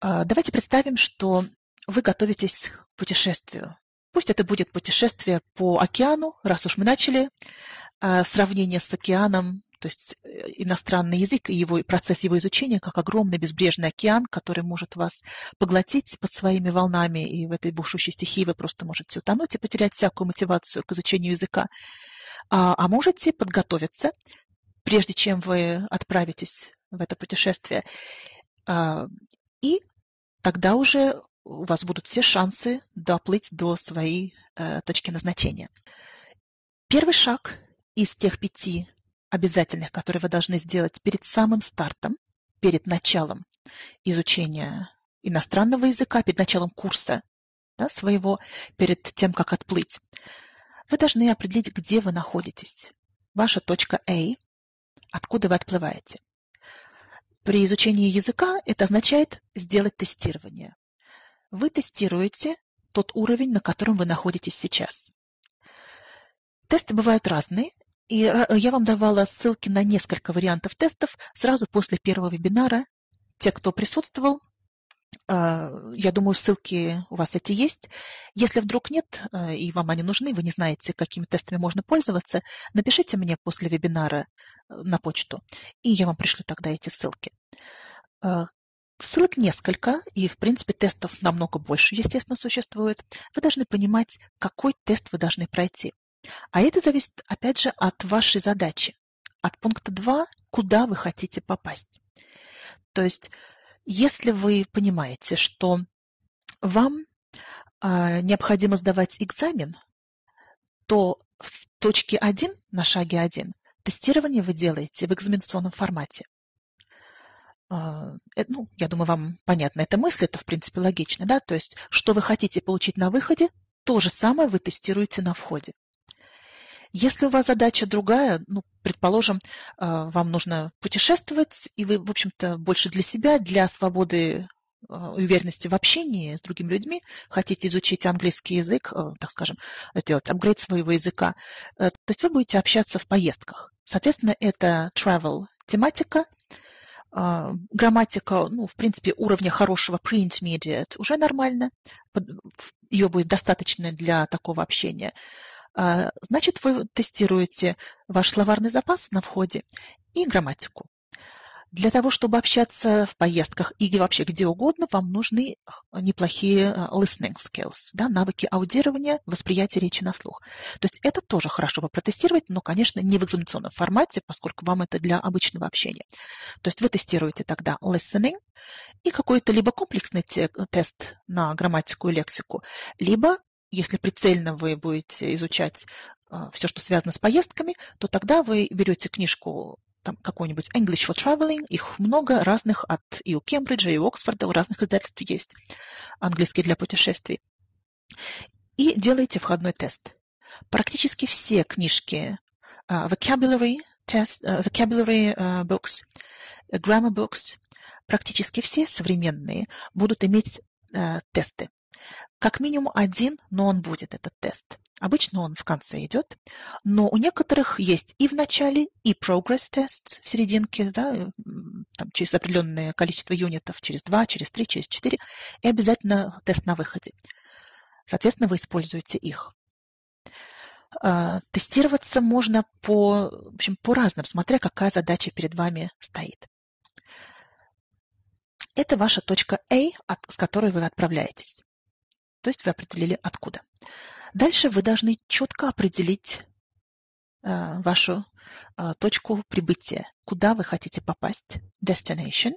А, давайте представим, что вы готовитесь к путешествию. Пусть это будет путешествие по океану, раз уж мы начали а, сравнение с океаном, то есть э, иностранный язык и его, процесс его изучения как огромный безбрежный океан, который может вас поглотить под своими волнами, и в этой бушущей стихии вы просто можете утонуть и потерять всякую мотивацию к изучению языка. А, а можете подготовиться, прежде чем вы отправитесь в это путешествие, а, и тогда уже у вас будут все шансы доплыть до своей э, точки назначения. Первый шаг из тех пяти обязательных, которые вы должны сделать перед самым стартом, перед началом изучения иностранного языка, перед началом курса да, своего, перед тем, как отплыть, вы должны определить, где вы находитесь. Ваша точка A, откуда вы отплываете. При изучении языка это означает сделать тестирование. Вы тестируете тот уровень, на котором вы находитесь сейчас. Тесты бывают разные, и я вам давала ссылки на несколько вариантов тестов сразу после первого вебинара. Те, кто присутствовал, я думаю, ссылки у вас эти есть. Если вдруг нет, а, и вам они нужны, вы не знаете, какими тестами можно пользоваться, напишите мне после вебинара э, на почту, и я вам пришлю тогда эти ссылки. А, ссылок несколько, и, в принципе, тестов намного больше, естественно, существует. Вы должны понимать, какой тест вы должны пройти. А это зависит, опять же, от вашей задачи. От пункта 2, куда вы хотите попасть. То есть если вы понимаете, что вам а, необходимо сдавать экзамен, то в точке 1, на шаге 1, тестирование вы делаете в экзаменационном формате. А, э, ну, я думаю, вам понятна эта мысль, это, в принципе, логично, да? То есть, что вы хотите получить на выходе, то же самое вы тестируете на входе. Если у вас задача другая, ну, предположим, а, вам нужно путешествовать, и вы, в общем-то, больше для себя, для свободы а, уверенности в общении с другими людьми, хотите изучить английский язык, а, так скажем, сделать апгрейд своего языка, э, то есть вы будете общаться в поездках. Соответственно, это travel тематика, грамматика, ну, в принципе, уровня хорошего pre-intermediate уже нормально, ее будет достаточно для такого общения. А, значит, вы тестируете ваш словарный запас на входе и грамматику. Для того, чтобы общаться в поездках или вообще где угодно, вам нужны неплохие а, listening skills, да, навыки аудирования, восприятия речи на слух. То есть это тоже хорошо бы протестировать, но, конечно, не в экзаменационном формате, поскольку вам это для обычного общения. То есть вы тестируете тогда listening и какой-то либо комплексный тест на грамматику и лексику, либо если прицельно вы будете изучать а, все, что связано с поездками, то тогда вы берете книжку там какой-нибудь English for Traveling, их много разных от и у Кембриджа, и у Оксфорда, у разных издательств есть английский для путешествий. И делаете входной тест. Практически все книжки uh, vocabulary, test, uh, vocabulary uh, books, grammar books, практически все современные будут иметь тесты. Как минимум один, но он будет, этот тест. Обычно он в конце идет, но у некоторых есть и в начале, и progress тест в серединке, да, там, через определенное количество юнитов, через два, через три, через четыре, и обязательно тест на выходе. Соответственно, вы используете их. А, тестироваться можно по, в общем, по разным, смотря какая задача перед вами стоит. Это ваша точка A, с которой вы отправляетесь. То есть вы определили откуда. Дальше вы должны четко определить э, вашу э, точку прибытия, куда вы хотите попасть, destination,